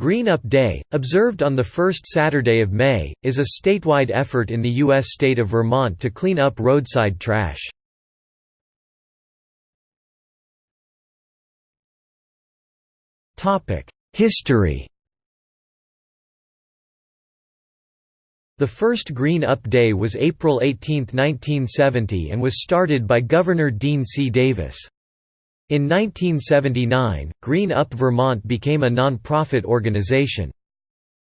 Green Up Day, observed on the first Saturday of May, is a statewide effort in the U.S. state of Vermont to clean up roadside trash. History The first Green Up Day was April 18, 1970 and was started by Governor Deane C. Davis. In 1979, Green Up Vermont became a non-profit organization.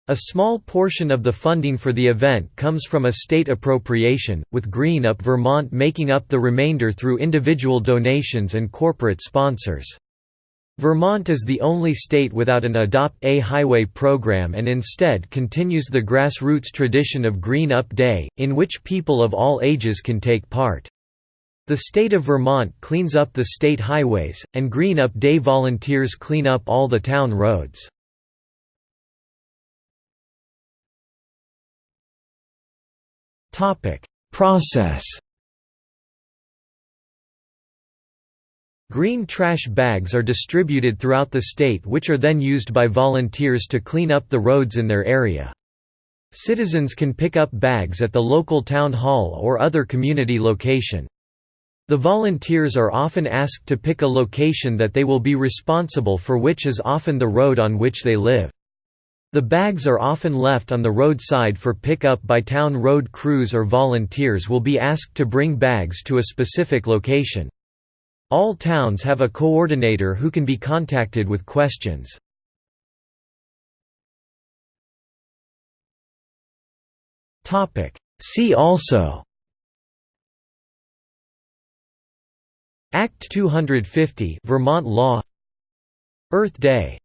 A small portion of the funding for the event comes from a state appropriation, with Green Up Vermont making up the remainder through individual donations and corporate sponsors. Vermont is the only state without an Adopt a Highway program and instead continues the grassroots tradition of Green Up Day, in which people of all ages can take part. The state of Vermont cleans up the state highways, and Green Up Day volunteers clean up all the town roads. Process Green trash bags are distributed throughout the state which are then used by volunteers to clean up the roads in their area. Citizens can pick up bags at the local town hall or other community location. The volunteers are often asked to pick a location that they will be responsible for which is often the road on which they live. The bags are often left on the roadside for pickup by town road crews or volunteers will be asked to bring bags to a specific location. All towns have a coordinator who can be contacted with questions. See also Act 250 Vermont law. Earth Day